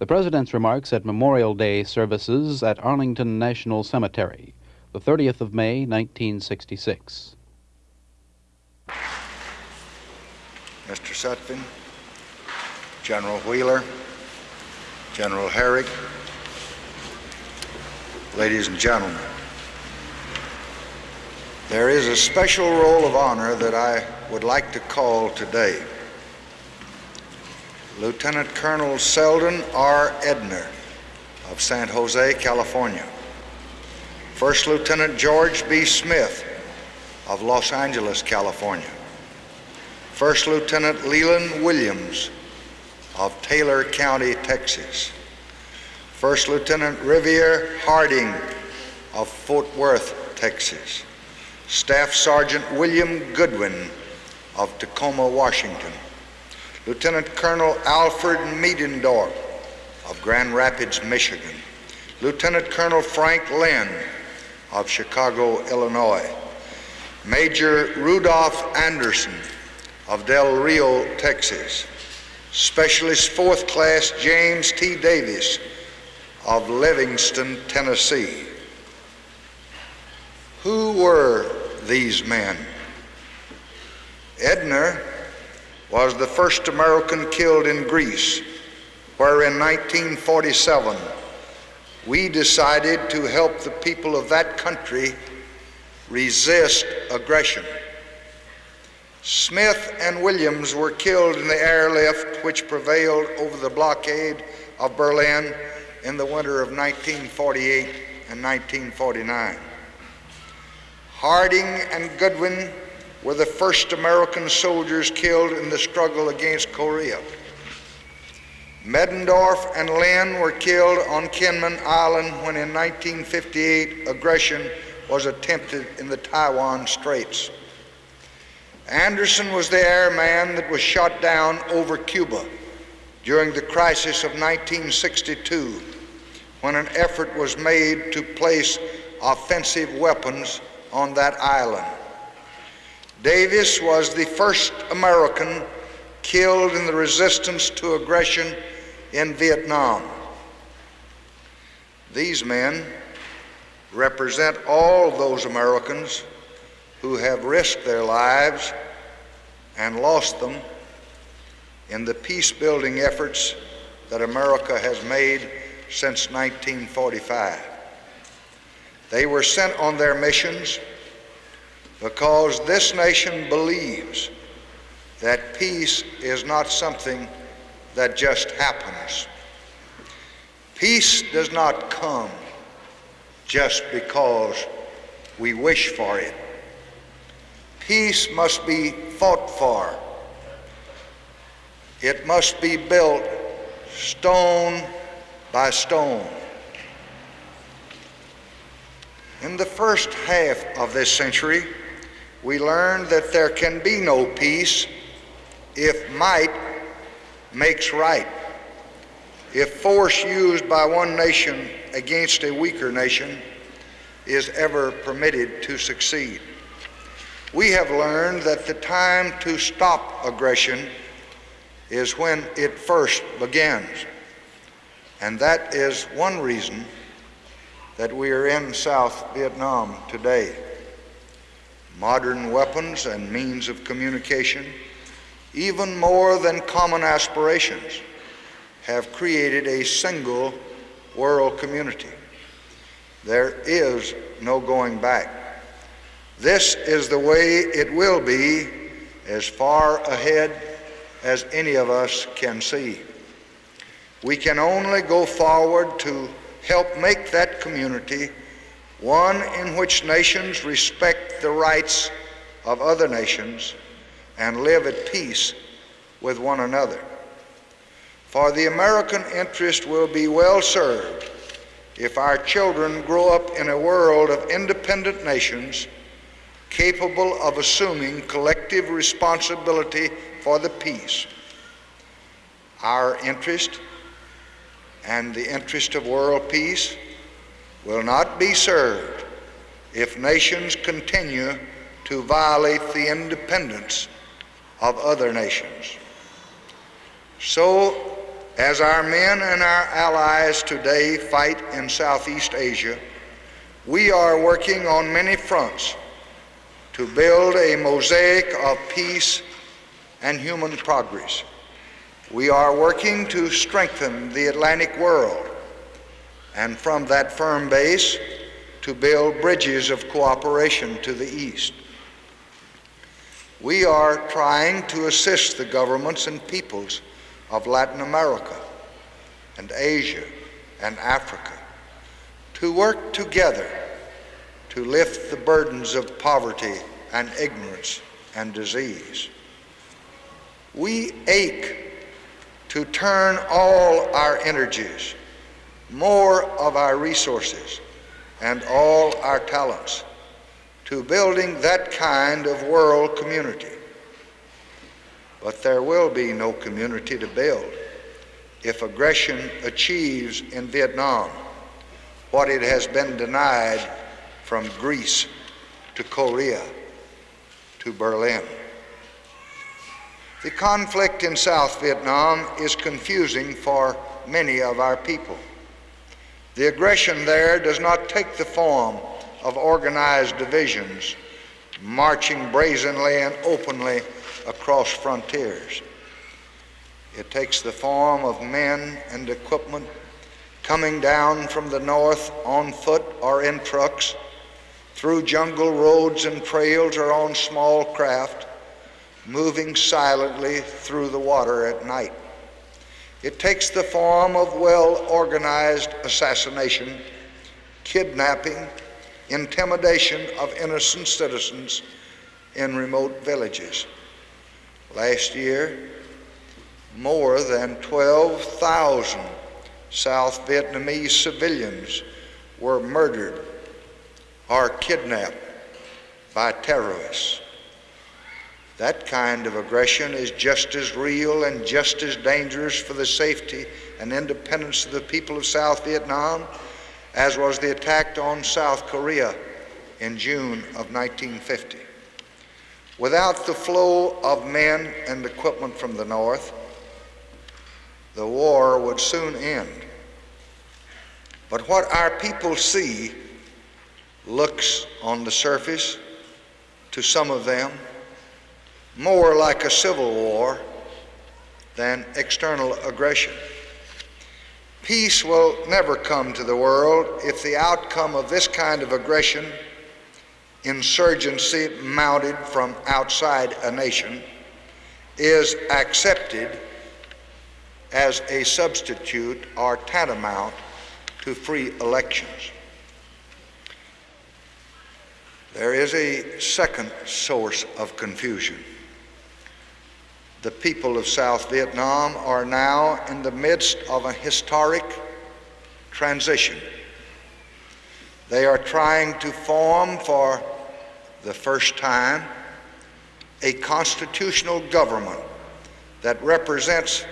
The President's remarks at Memorial Day services at Arlington National Cemetery, the 30th of May, 1966. Mr. Sutphin, General Wheeler, General Herrick, ladies and gentlemen, there is a special roll of honor that I would like to call today. Lieutenant Colonel Selden R. Edner of San Jose, California. First Lieutenant George B. Smith of Los Angeles, California. First Lieutenant Leland Williams of Taylor County, Texas. First Lieutenant Riviere Harding of Fort Worth, Texas. Staff Sergeant William Goodwin of Tacoma, Washington. Lieutenant Colonel Alfred Medendorp of Grand Rapids, Michigan. Lieutenant Colonel Frank Lynn of Chicago, Illinois. Major Rudolph Anderson of Del Rio, Texas. Specialist Fourth Class James T. Davis of Livingston, Tennessee. Who were these men? Edner was the first American killed in Greece, where in 1947 we decided to help the people of that country resist aggression. Smith and Williams were killed in the airlift which prevailed over the blockade of Berlin in the winter of 1948 and 1949. Harding and Goodwin were the first American soldiers killed in the struggle against Korea. Medendorp and Lynn were killed on Kinmen Island when in 1958 aggression was attempted in the Taiwan Straits. Anderson was the airman that was shot down over Cuba during the crisis of 1962 when an effort was made to place offensive weapons on that island. Davis was the first American killed in the resistance to aggression in Vietnam. These men represent all those Americans who have risked their lives and lost them in the peace building efforts that America has made since 1945. They were sent on their missions because this nation believes that peace is not something that just happens. Peace does not come just because we wish for it. Peace must be fought for. It must be built stone by stone. In the first half of this century, we learned that there can be no peace if might makes right. If force used by one nation against a weaker nation is ever permitted to succeed. We have learned that the time to stop aggression is when it first begins. And that is one reason that we are in South Vietnam today. Modern weapons and means of communication, even more than common aspirations, have created a single world community. There is no going back. This is the way it will be as far ahead as any of us can see. We can only go forward to help make that community one in which nations respect the rights of other nations and live at peace with one another. For the American interest will be well served if our children grow up in a world of independent nations capable of assuming collective responsibility for the peace. Our interest and the interest of world peace will not be served if nations continue to violate the independence of other nations. So, As our men and our allies today fight in Southeast Asia, we are working on many fronts to build a mosaic of peace and human progress. We are working to strengthen the Atlantic world and from that firm base to build bridges of cooperation to the east. We are trying to assist the governments and peoples of Latin America and Asia and Africa to work together to lift the burdens of poverty and ignorance and disease. We ache to turn all our energies, more of our resources, and all our talents to building that kind of world community. But there will be no community to build if aggression achieves in Vietnam what it has been denied from Greece to Korea to Berlin. The conflict in South Vietnam is confusing for many of our people. The aggression there does not take the form of organized divisions marching brazenly and openly across frontiers. It takes the form of men and equipment coming down from the north on foot or in trucks, through jungle roads and trails or on small craft, moving silently through the water at night. It takes the form of well organized assassination, kidnapping, intimidation of innocent citizens in remote villages. Last year, more than 12,000 South Vietnamese civilians were murdered or kidnapped by terrorists. That kind of aggression is just as real and just as dangerous for the safety and independence of the people of South Vietnam as was the attack on South Korea in June of 1950. Without the flow of men and equipment from the North, the war would soon end. But what our people see looks on the surface, to some of them, more like a civil war than external aggression. Peace will never come to the world if the outcome of this kind of aggression, insurgency mounted from outside a nation, is accepted as a substitute or tantamount to free elections. There is a second source of confusion. The people of South Vietnam are now in the midst of a historic transition. They are trying to form for the first time a constitutional government that represents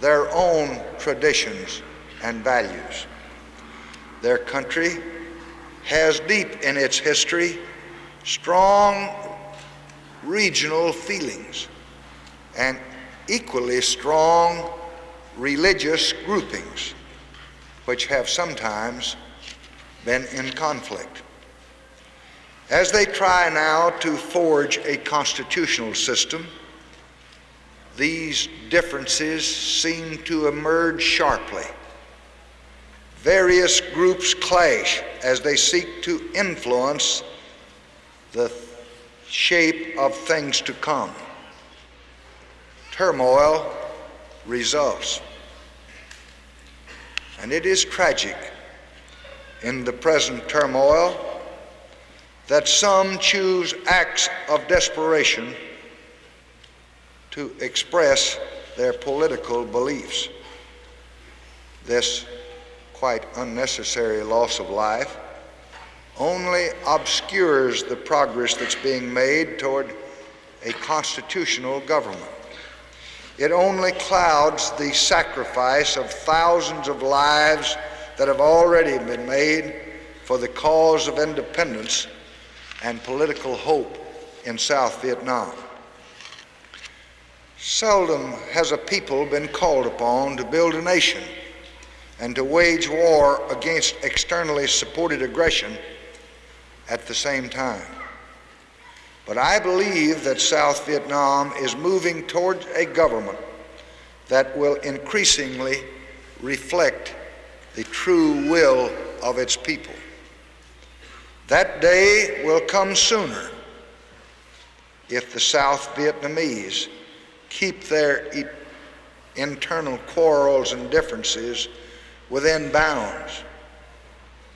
their own traditions and values. Their country has deep in its history strong regional feelings and equally strong religious groupings, which have sometimes been in conflict. As they try now to forge a constitutional system, these differences seem to emerge sharply. Various groups clash as they seek to influence the shape of things to come turmoil results. And it is tragic in the present turmoil that some choose acts of desperation to express their political beliefs. This quite unnecessary loss of life only obscures the progress that's being made toward a constitutional government. It only clouds the sacrifice of thousands of lives that have already been made for the cause of independence and political hope in South Vietnam. Seldom has a people been called upon to build a nation and to wage war against externally supported aggression at the same time. But I believe that South Vietnam is moving toward a government that will increasingly reflect the true will of its people. That day will come sooner if the South Vietnamese keep their e- internal quarrels and differences within bounds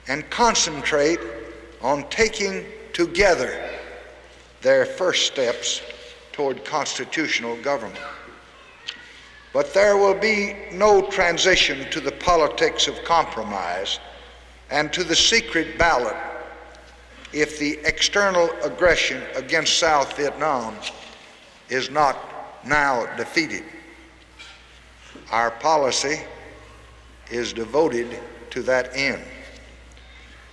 and concentrate on taking together their first steps toward constitutional government. But there will be no transition to the politics of compromise and to the secret ballot if the external aggression against South Vietnam is not now defeated. Our policy is devoted to that end.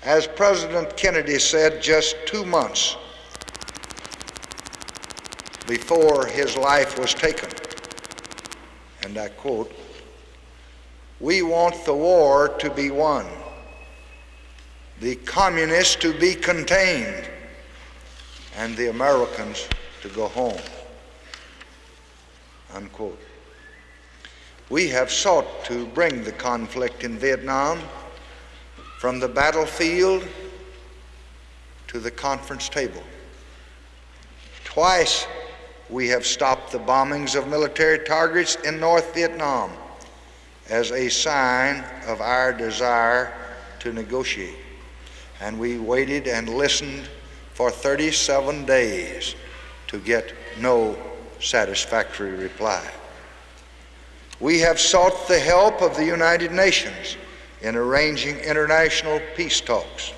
As President Kennedy said just two months before his life was taken, and I quote, We want the war to be won, the communists to be contained, and the Americans to go home. Unquote. We have sought to bring the conflict in Vietnam from the battlefield to the conference table. Twice we have stopped the bombings of military targets in North Vietnam as a sign of our desire to negotiate. And we waited and listened for 37 days to get no satisfactory reply. We have sought the help of the United Nations in arranging international peace talks.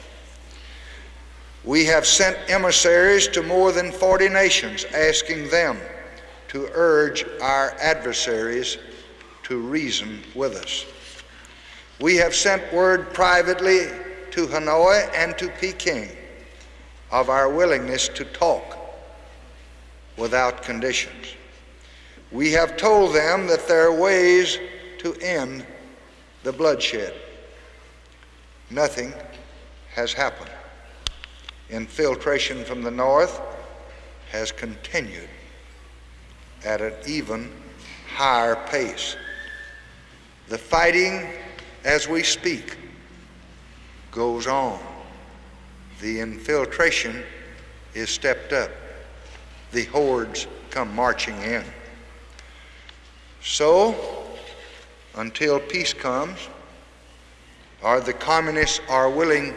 We have sent emissaries to more than 40 nations asking them to urge our adversaries to reason with us. We have sent word privately to Hanoi and to Peking of our willingness to talk without conditions. We have told them that there are ways to end the bloodshed. Nothing has happened. Infiltration from the north has continued at an even higher pace. The fighting as we speak goes on. The infiltration is stepped up. The hordes come marching in. So, until peace comes, or the communists are willing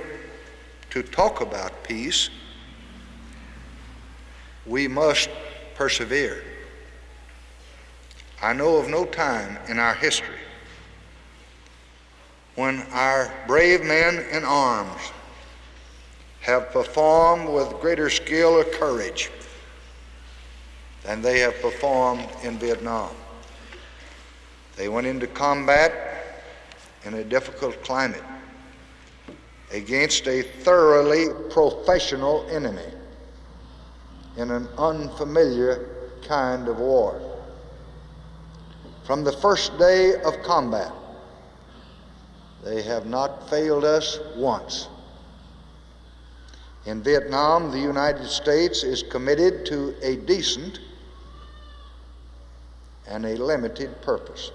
to talk about peace, we must persevere. I know of no time in our history when our brave men in arms have performed with greater skill or courage than they have performed in Vietnam. They went into combat in a difficult climate against a thoroughly professional enemy in an unfamiliar kind of war. From the first day of combat, they have not failed us once. In Vietnam, the United States is committed to a decent and a limited purpose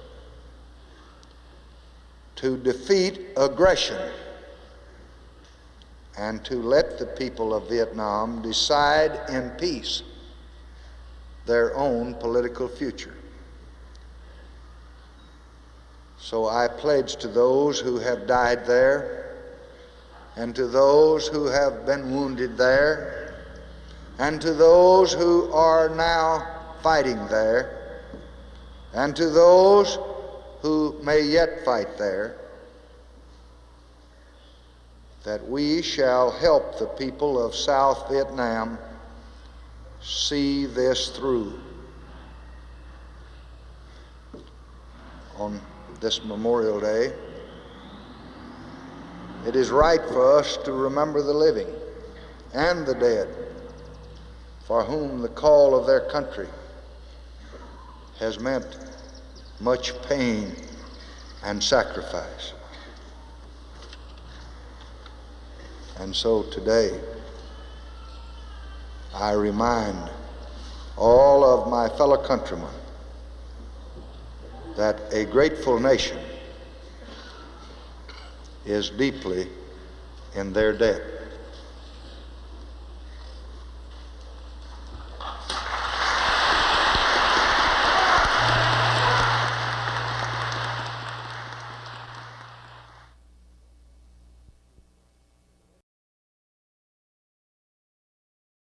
to defeat aggression and to let the people of Vietnam decide in peace their own political future. So I pledge to those who have died there and to those who have been wounded there and to those who are now fighting there and to those who may yet fight there, that we shall help the people of South Vietnam see this through. On this Memorial Day, it is right for us to remember the living and the dead for whom the call of their country has meant much pain and sacrifice. And so today, I remind all of my fellow countrymen that a grateful nation is deeply in their debt.